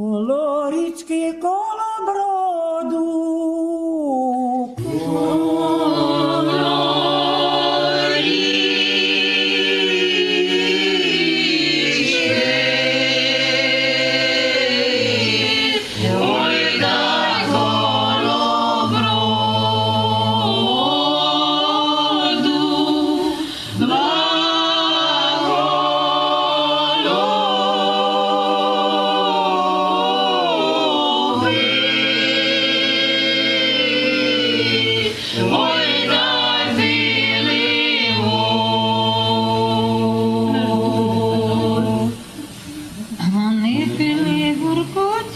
Коло річки, коло броду.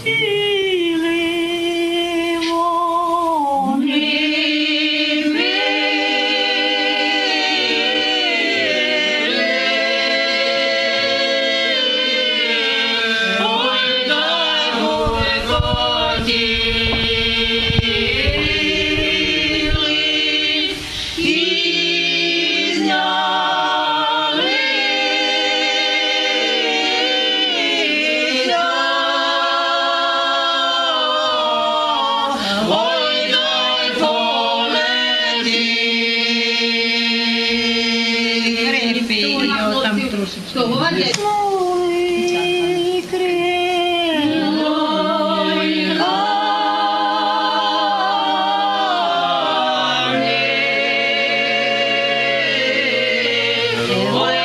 que там трошечки. Ой,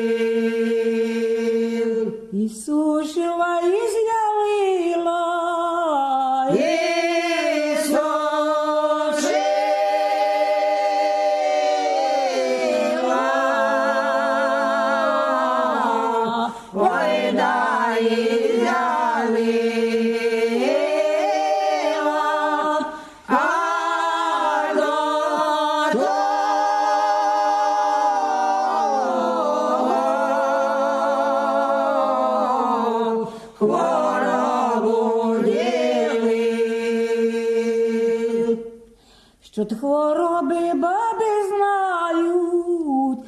що хвороби баби знають.